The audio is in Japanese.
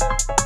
you